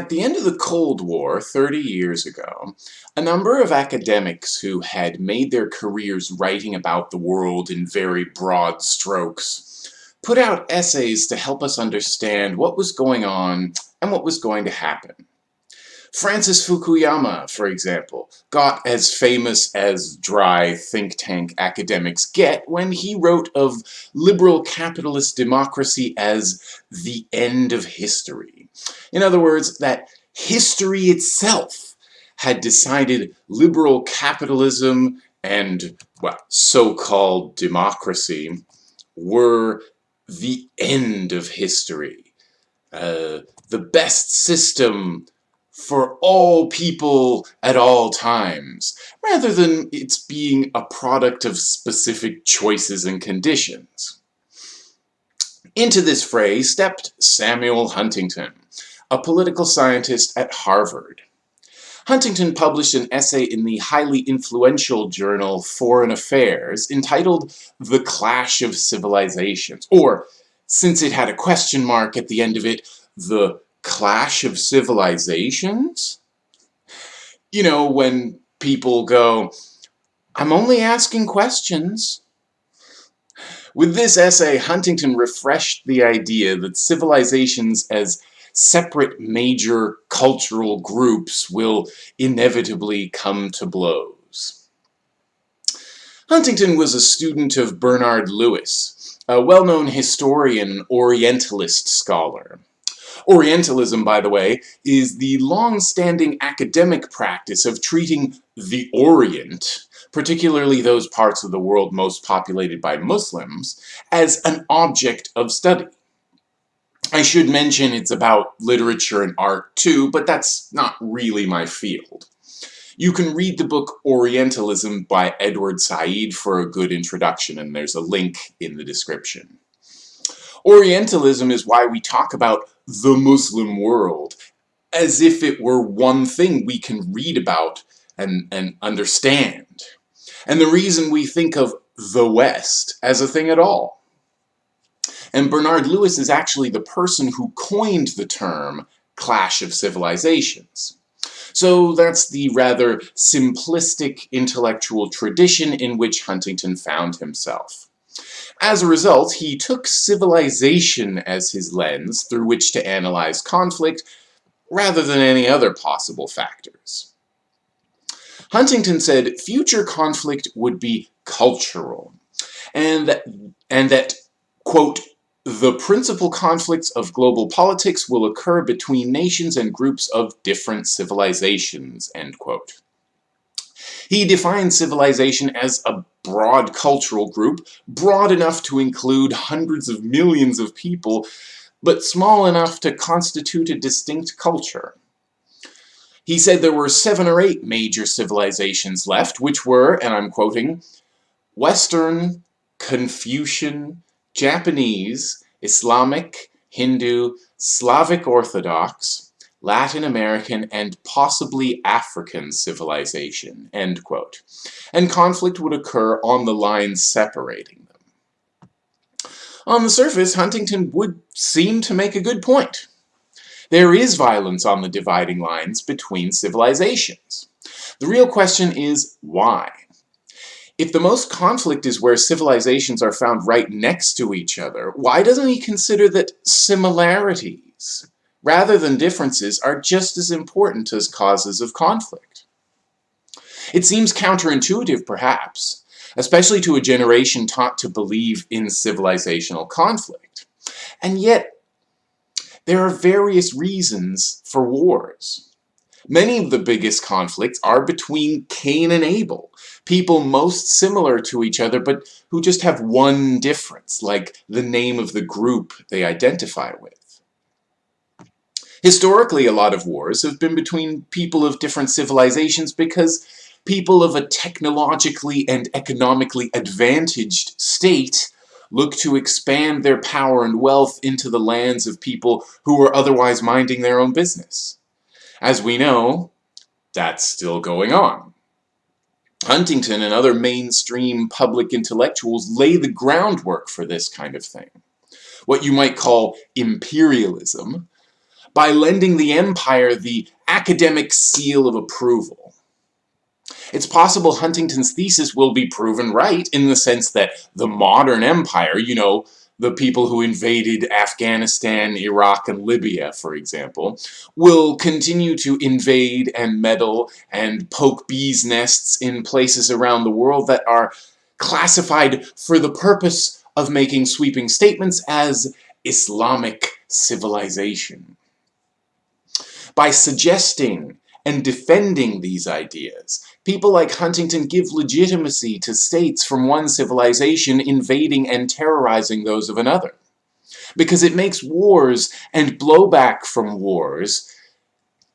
At the end of the Cold War, 30 years ago, a number of academics who had made their careers writing about the world in very broad strokes put out essays to help us understand what was going on and what was going to happen. Francis Fukuyama, for example, got as famous as dry think tank academics get when he wrote of liberal capitalist democracy as the end of history. In other words, that history itself had decided liberal capitalism and, well, so-called democracy were the end of history. Uh, the best system for all people at all times, rather than its being a product of specific choices and conditions. Into this fray stepped Samuel Huntington, a political scientist at Harvard. Huntington published an essay in the highly influential journal Foreign Affairs entitled The Clash of Civilizations, or, since it had a question mark at the end of it, The Clash of Civilizations? You know, when people go, I'm only asking questions. With this essay, Huntington refreshed the idea that civilizations as separate major cultural groups will inevitably come to blows. Huntington was a student of Bernard Lewis, a well-known historian Orientalist scholar. Orientalism, by the way, is the long-standing academic practice of treating the Orient, particularly those parts of the world most populated by Muslims, as an object of study. I should mention it's about literature and art too, but that's not really my field. You can read the book Orientalism by Edward Said for a good introduction, and there's a link in the description. Orientalism is why we talk about the Muslim world, as if it were one thing we can read about and, and understand. And the reason we think of the West as a thing at all. And Bernard Lewis is actually the person who coined the term clash of civilizations. So that's the rather simplistic intellectual tradition in which Huntington found himself. As a result, he took civilization as his lens through which to analyze conflict, rather than any other possible factors. Huntington said future conflict would be cultural, and that, and that, quote, the principal conflicts of global politics will occur between nations and groups of different civilizations, end quote. He defines civilization as a broad cultural group, broad enough to include hundreds of millions of people, but small enough to constitute a distinct culture. He said there were seven or eight major civilizations left, which were, and I'm quoting, Western, Confucian, Japanese, Islamic, Hindu, Slavic Orthodox, Latin American, and possibly African civilization, end quote. And conflict would occur on the lines separating them. On the surface, Huntington would seem to make a good point. There is violence on the dividing lines between civilizations. The real question is, why? If the most conflict is where civilizations are found right next to each other, why doesn't he consider that similarities, rather than differences, are just as important as causes of conflict. It seems counterintuitive, perhaps, especially to a generation taught to believe in civilizational conflict. And yet, there are various reasons for wars. Many of the biggest conflicts are between Cain and Abel, people most similar to each other but who just have one difference, like the name of the group they identify with. Historically, a lot of wars have been between people of different civilizations because people of a technologically and economically advantaged state look to expand their power and wealth into the lands of people who were otherwise minding their own business. As we know, that's still going on. Huntington and other mainstream public intellectuals lay the groundwork for this kind of thing. What you might call imperialism by lending the empire the academic seal of approval. It's possible Huntington's thesis will be proven right in the sense that the modern empire, you know, the people who invaded Afghanistan, Iraq, and Libya, for example, will continue to invade and meddle and poke bees' nests in places around the world that are classified for the purpose of making sweeping statements as Islamic civilization. By suggesting and defending these ideas, people like Huntington give legitimacy to states from one civilization invading and terrorizing those of another. Because it makes wars and blowback from wars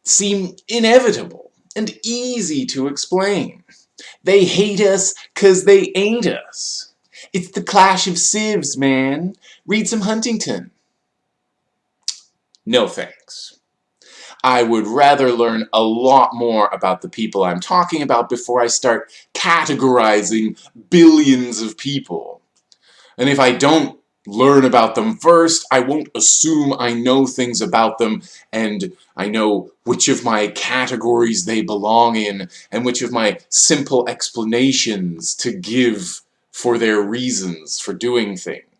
seem inevitable and easy to explain. They hate us because they ain't us. It's the clash of civs, man. Read some Huntington. No thanks. I would rather learn a lot more about the people I'm talking about before I start categorizing billions of people. And if I don't learn about them first, I won't assume I know things about them and I know which of my categories they belong in and which of my simple explanations to give for their reasons for doing things.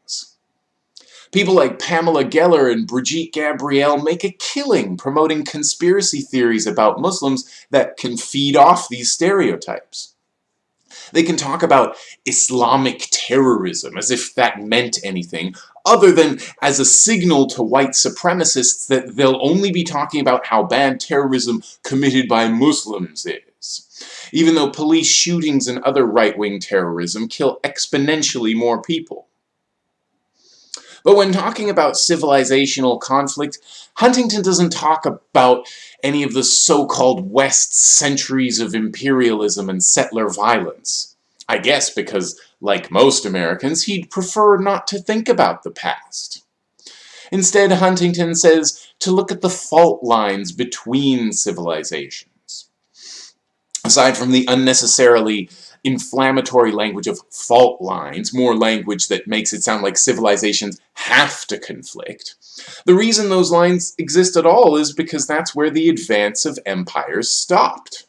People like Pamela Geller and Brigitte Gabriel make a killing promoting conspiracy theories about Muslims that can feed off these stereotypes. They can talk about Islamic terrorism as if that meant anything, other than as a signal to white supremacists that they'll only be talking about how bad terrorism committed by Muslims is. Even though police shootings and other right-wing terrorism kill exponentially more people. But when talking about civilizational conflict, Huntington doesn't talk about any of the so-called West centuries of imperialism and settler violence. I guess because, like most Americans, he'd prefer not to think about the past. Instead, Huntington says to look at the fault lines between civilizations. Aside from the unnecessarily inflammatory language of fault lines, more language that makes it sound like civilizations have to conflict. The reason those lines exist at all is because that's where the advance of empires stopped.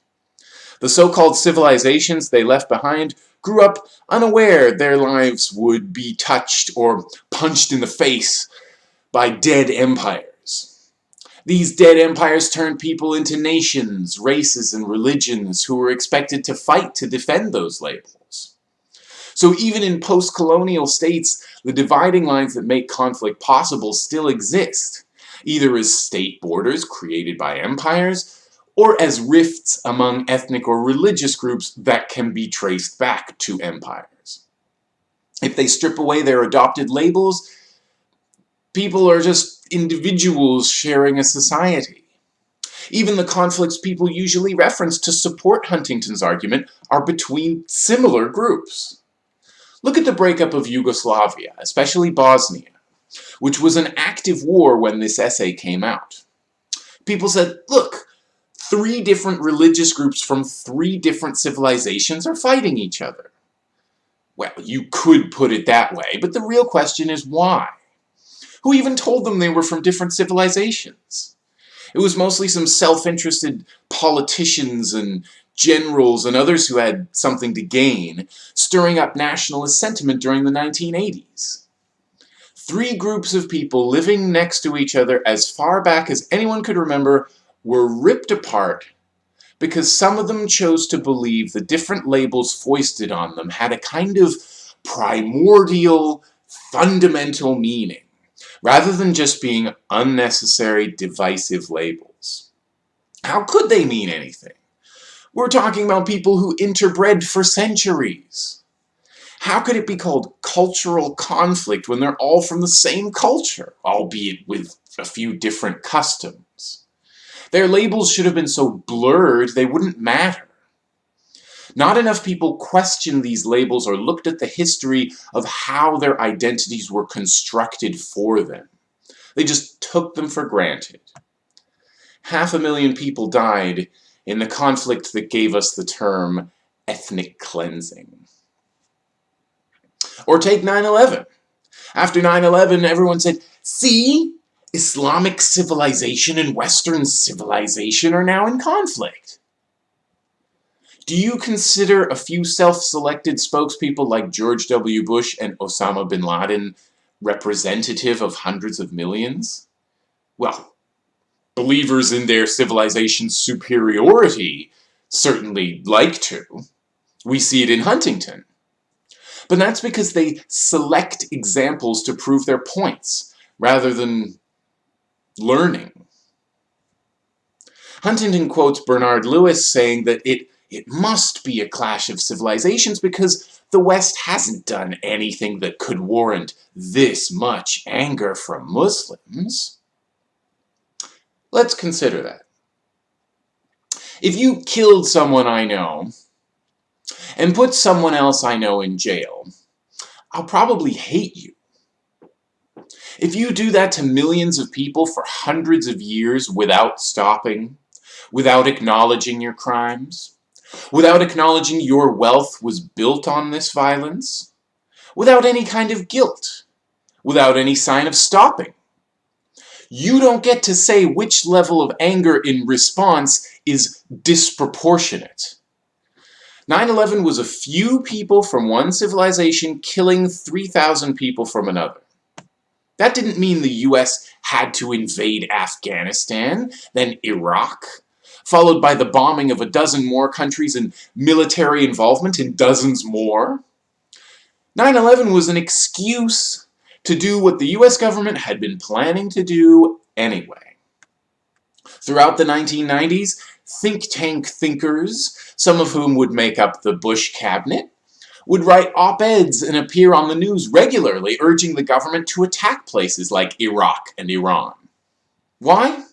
The so-called civilizations they left behind grew up unaware their lives would be touched or punched in the face by dead empires. These dead empires turned people into nations, races, and religions who were expected to fight to defend those labels. So even in post-colonial states, the dividing lines that make conflict possible still exist, either as state borders created by empires, or as rifts among ethnic or religious groups that can be traced back to empires. If they strip away their adopted labels, people are just individuals sharing a society. Even the conflicts people usually reference to support Huntington's argument are between similar groups. Look at the breakup of Yugoslavia, especially Bosnia, which was an active war when this essay came out. People said, look, three different religious groups from three different civilizations are fighting each other. Well, you could put it that way, but the real question is why? Who even told them they were from different civilizations? It was mostly some self-interested politicians and generals and others who had something to gain, stirring up nationalist sentiment during the 1980s. Three groups of people living next to each other as far back as anyone could remember were ripped apart because some of them chose to believe the different labels foisted on them had a kind of primordial, fundamental meaning rather than just being unnecessary divisive labels. How could they mean anything? We're talking about people who interbred for centuries. How could it be called cultural conflict when they're all from the same culture, albeit with a few different customs? Their labels should have been so blurred they wouldn't matter. Not enough people questioned these labels or looked at the history of how their identities were constructed for them. They just took them for granted. Half a million people died in the conflict that gave us the term ethnic cleansing. Or take 9-11. After 9-11, everyone said, see, Islamic civilization and Western civilization are now in conflict. Do you consider a few self-selected spokespeople like George W. Bush and Osama bin Laden representative of hundreds of millions? Well, believers in their civilization's superiority certainly like to. We see it in Huntington. But that's because they select examples to prove their points, rather than learning. Huntington quotes Bernard Lewis saying that it, it must be a clash of civilizations because the West hasn't done anything that could warrant this much anger from Muslims. Let's consider that. If you killed someone I know, and put someone else I know in jail, I'll probably hate you. If you do that to millions of people for hundreds of years without stopping, without acknowledging your crimes, without acknowledging your wealth was built on this violence, without any kind of guilt, without any sign of stopping, you don't get to say which level of anger in response is disproportionate. 9-11 was a few people from one civilization killing 3,000 people from another. That didn't mean the US had to invade Afghanistan, then Iraq, followed by the bombing of a dozen more countries and military involvement in dozens more. 9-11 was an excuse to do what the US government had been planning to do anyway. Throughout the 1990s, think tank thinkers, some of whom would make up the Bush cabinet, would write op-eds and appear on the news regularly urging the government to attack places like Iraq and Iran. Why?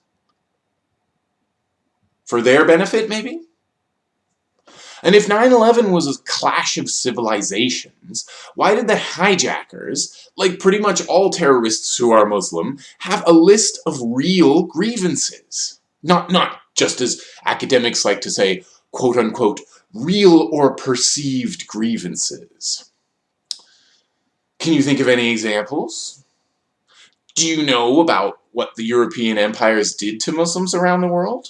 For their benefit, maybe? And if 9-11 was a clash of civilizations, why did the hijackers, like pretty much all terrorists who are Muslim, have a list of real grievances? Not, not just as academics like to say, quote-unquote, real or perceived grievances. Can you think of any examples? Do you know about what the European empires did to Muslims around the world?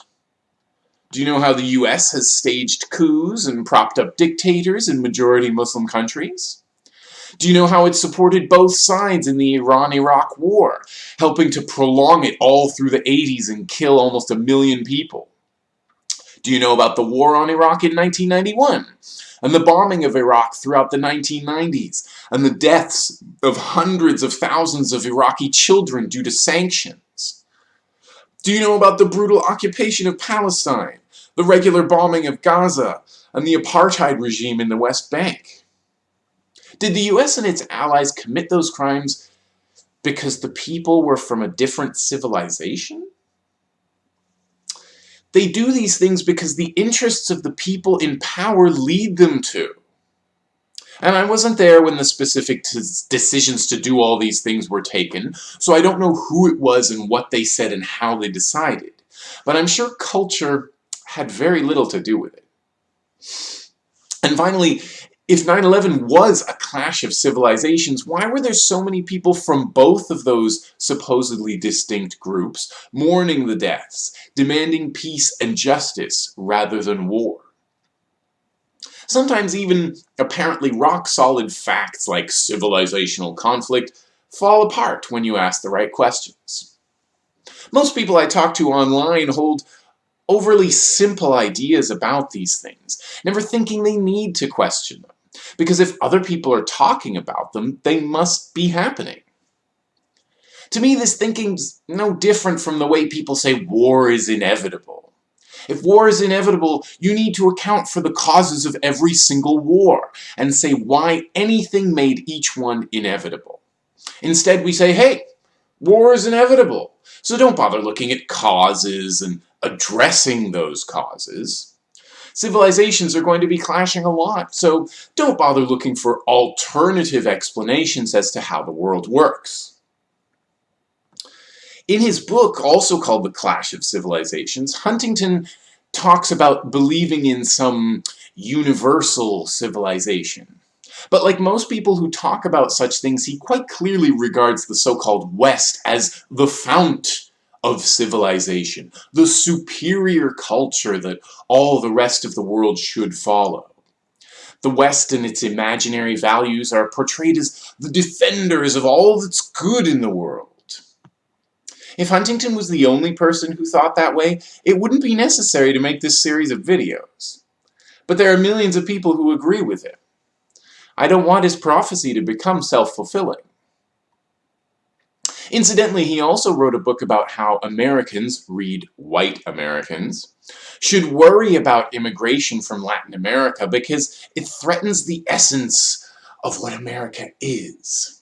Do you know how the US has staged coups and propped up dictators in majority Muslim countries? Do you know how it supported both sides in the Iran-Iraq war, helping to prolong it all through the 80s and kill almost a million people? Do you know about the war on Iraq in 1991? And the bombing of Iraq throughout the 1990s? And the deaths of hundreds of thousands of Iraqi children due to sanctions? Do you know about the brutal occupation of Palestine? The regular bombing of Gaza? And the apartheid regime in the West Bank? Did the US and its allies commit those crimes because the people were from a different civilization? They do these things because the interests of the people in power lead them to. And I wasn't there when the specific decisions to do all these things were taken, so I don't know who it was and what they said and how they decided. But I'm sure culture had very little to do with it. And finally, if 9-11 was a clash of civilizations, why were there so many people from both of those supposedly distinct groups mourning the deaths, demanding peace and justice rather than war? Sometimes even apparently rock-solid facts like civilizational conflict fall apart when you ask the right questions. Most people I talk to online hold overly simple ideas about these things, never thinking they need to question them. Because if other people are talking about them, they must be happening. To me, this thinking's no different from the way people say war is inevitable. If war is inevitable, you need to account for the causes of every single war, and say why anything made each one inevitable. Instead, we say, hey, war is inevitable, so don't bother looking at causes and addressing those causes. Civilizations are going to be clashing a lot, so don't bother looking for alternative explanations as to how the world works. In his book, also called The Clash of Civilizations, Huntington talks about believing in some universal civilization. But like most people who talk about such things, he quite clearly regards the so-called West as the fount of civilization, the superior culture that all the rest of the world should follow. The West and its imaginary values are portrayed as the defenders of all that's good in the world. If Huntington was the only person who thought that way, it wouldn't be necessary to make this series of videos. But there are millions of people who agree with him. I don't want his prophecy to become self-fulfilling. Incidentally, he also wrote a book about how Americans, read white Americans, should worry about immigration from Latin America because it threatens the essence of what America is.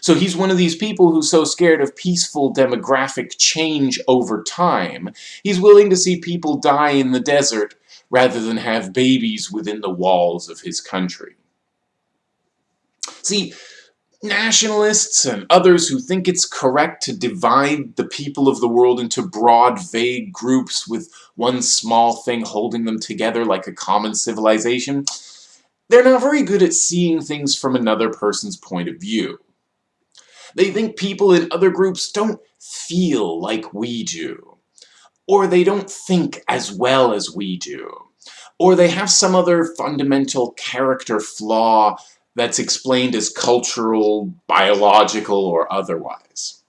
So he's one of these people who's so scared of peaceful demographic change over time, he's willing to see people die in the desert rather than have babies within the walls of his country. See, nationalists and others who think it's correct to divide the people of the world into broad, vague groups with one small thing holding them together like a common civilization, they're not very good at seeing things from another person's point of view. They think people in other groups don't feel like we do. Or they don't think as well as we do. Or they have some other fundamental character flaw that's explained as cultural, biological, or otherwise.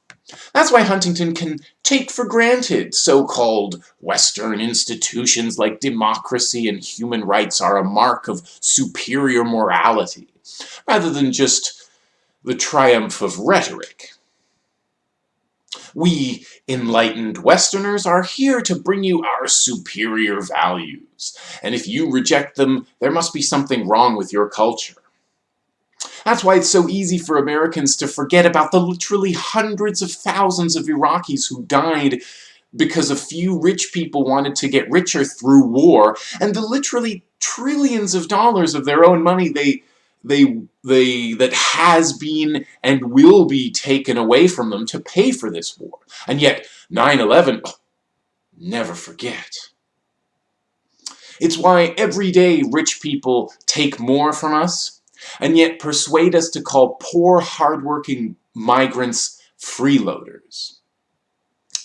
That's why Huntington can take for granted so-called Western institutions like democracy and human rights are a mark of superior morality, rather than just the triumph of rhetoric. We, enlightened Westerners, are here to bring you our superior values, and if you reject them, there must be something wrong with your culture. That's why it's so easy for Americans to forget about the literally hundreds of thousands of Iraqis who died because a few rich people wanted to get richer through war, and the literally trillions of dollars of their own money they they they that has been and will be taken away from them to pay for this war. And yet 9/11 never forget. It's why every day rich people take more from us and yet persuade us to call poor, hardworking migrants freeloaders.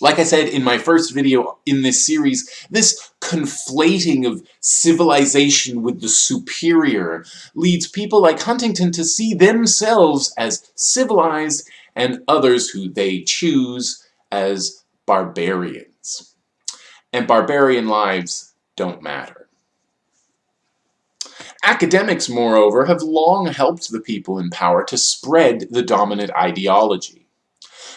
Like I said in my first video in this series, this conflating of civilization with the superior leads people like Huntington to see themselves as civilized and others who they choose as barbarians. And barbarian lives don't matter. Academics, moreover, have long helped the people in power to spread the dominant ideology.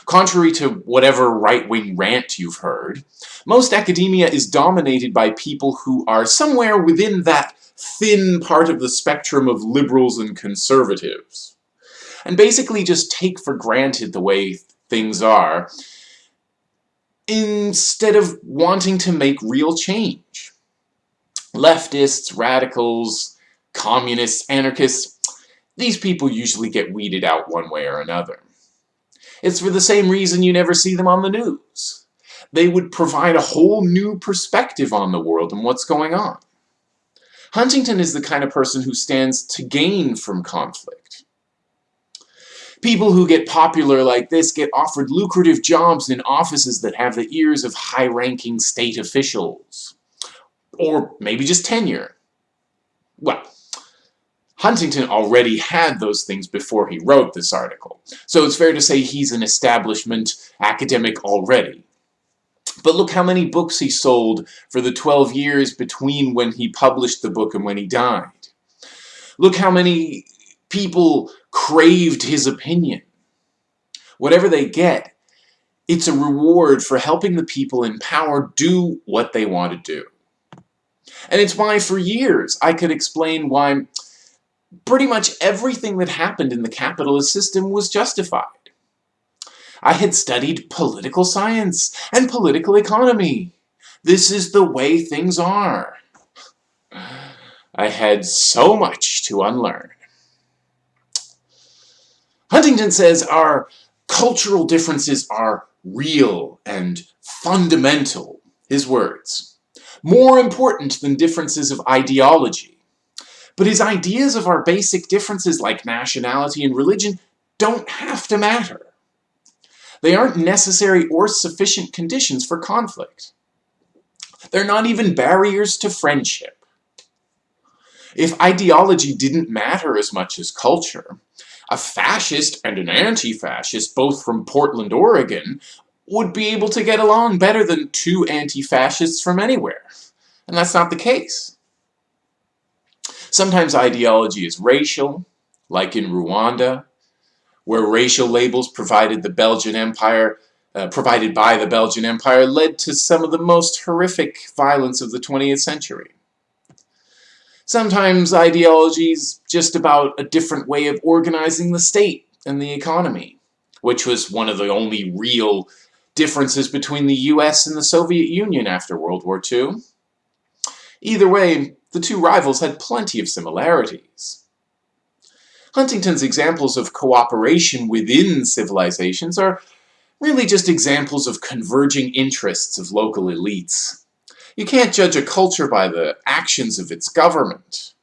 Contrary to whatever right-wing rant you've heard, most academia is dominated by people who are somewhere within that thin part of the spectrum of liberals and conservatives. And basically just take for granted the way things are, instead of wanting to make real change. Leftists, radicals, communists, anarchists, these people usually get weeded out one way or another. It's for the same reason you never see them on the news. They would provide a whole new perspective on the world and what's going on. Huntington is the kind of person who stands to gain from conflict. People who get popular like this get offered lucrative jobs in offices that have the ears of high-ranking state officials. Or maybe just tenure. Well, Huntington already had those things before he wrote this article, so it's fair to say he's an establishment academic already. But look how many books he sold for the 12 years between when he published the book and when he died. Look how many people craved his opinion. Whatever they get, it's a reward for helping the people in power do what they want to do. And it's why for years I could explain why pretty much everything that happened in the capitalist system was justified. I had studied political science and political economy. This is the way things are. I had so much to unlearn. Huntington says our cultural differences are real and fundamental, his words, more important than differences of ideology But his ideas of our basic differences like nationality and religion don't have to matter. They aren't necessary or sufficient conditions for conflict. They're not even barriers to friendship. If ideology didn't matter as much as culture, a fascist and an anti-fascist, both from Portland, Oregon, would be able to get along better than two anti-fascists from anywhere. And that's not the case. Sometimes ideology is racial, like in Rwanda, where racial labels provided the Belgian Empire uh, provided by the Belgian Empire led to some of the most horrific violence of the 20th century. Sometimes ideology is just about a different way of organizing the state and the economy, which was one of the only real differences between the US and the Soviet Union after World War II. Either way, the two rivals had plenty of similarities. Huntington's examples of cooperation within civilizations are really just examples of converging interests of local elites. You can't judge a culture by the actions of its government.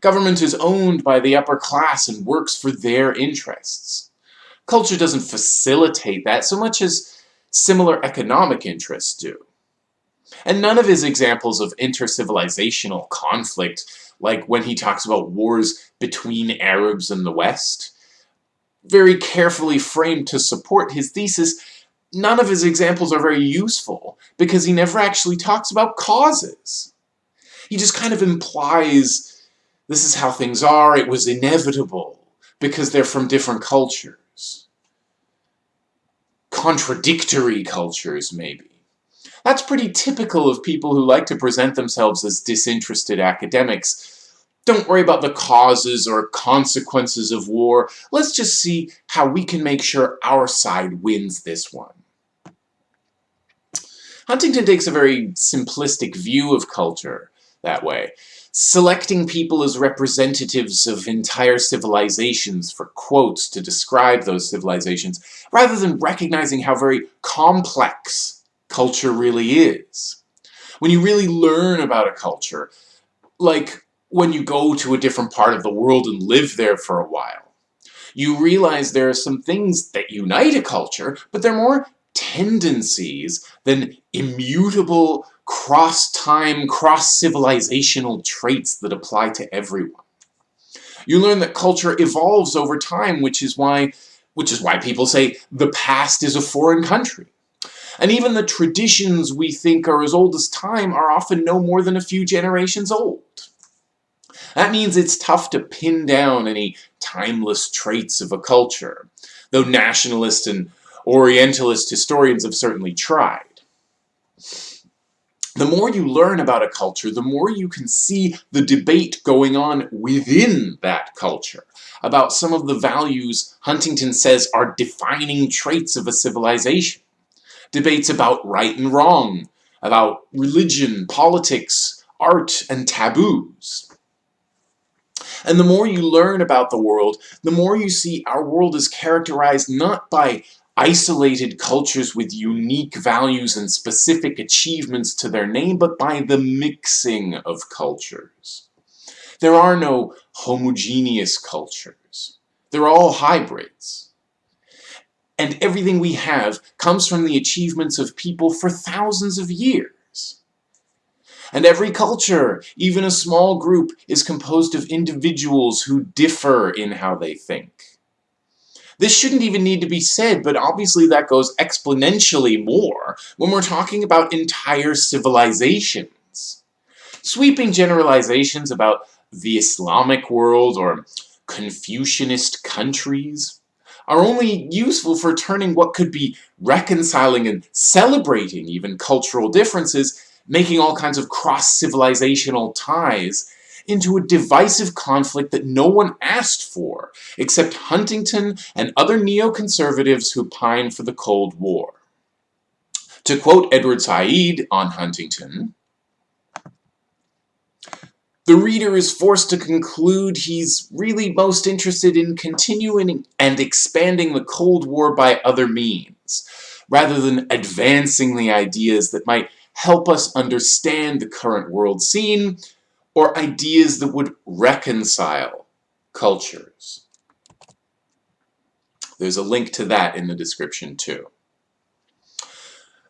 Government is owned by the upper class and works for their interests. Culture doesn't facilitate that so much as similar economic interests do. And none of his examples of intercivilizational conflict, like when he talks about wars between Arabs and the West, very carefully framed to support his thesis, none of his examples are very useful because he never actually talks about causes. He just kind of implies this is how things are, it was inevitable because they're from different cultures. Contradictory cultures, maybe. That's pretty typical of people who like to present themselves as disinterested academics don't worry about the causes or consequences of war. Let's just see how we can make sure our side wins this one. Huntington takes a very simplistic view of culture that way, selecting people as representatives of entire civilizations for quotes to describe those civilizations, rather than recognizing how very complex culture really is. When you really learn about a culture, like when you go to a different part of the world and live there for a while. You realize there are some things that unite a culture, but they're more tendencies than immutable cross-time, cross-civilizational traits that apply to everyone. You learn that culture evolves over time, which is why which is why people say the past is a foreign country. And even the traditions we think are as old as time are often no more than a few generations old. That means it's tough to pin down any timeless traits of a culture, though nationalist and Orientalist historians have certainly tried. The more you learn about a culture, the more you can see the debate going on within that culture about some of the values Huntington says are defining traits of a civilization. Debates about right and wrong, about religion, politics, art, and taboos. And the more you learn about the world, the more you see our world is characterized not by isolated cultures with unique values and specific achievements to their name, but by the mixing of cultures. There are no homogeneous cultures. They're all hybrids. And everything we have comes from the achievements of people for thousands of years. And every culture, even a small group, is composed of individuals who differ in how they think. This shouldn't even need to be said, but obviously that goes exponentially more when we're talking about entire civilizations. Sweeping generalizations about the Islamic world or Confucianist countries are only useful for turning what could be reconciling and celebrating even cultural differences making all kinds of cross-civilizational ties into a divisive conflict that no one asked for, except Huntington and other neoconservatives who pine for the Cold War. To quote Edward Said on Huntington, the reader is forced to conclude he's really most interested in continuing and expanding the Cold War by other means, rather than advancing the ideas that might help us understand the current world scene, or ideas that would reconcile cultures. There's a link to that in the description too.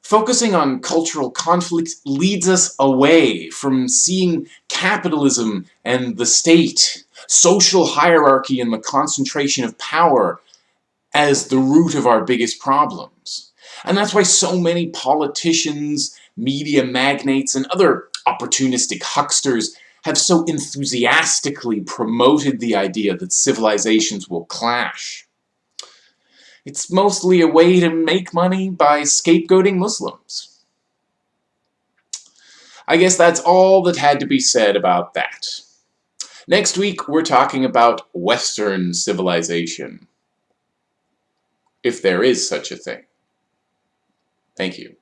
Focusing on cultural conflict leads us away from seeing capitalism and the state, social hierarchy and the concentration of power as the root of our biggest problems. And that's why so many politicians, media magnates, and other opportunistic hucksters have so enthusiastically promoted the idea that civilizations will clash. It's mostly a way to make money by scapegoating Muslims. I guess that's all that had to be said about that. Next week, we're talking about Western civilization. If there is such a thing. Thank you.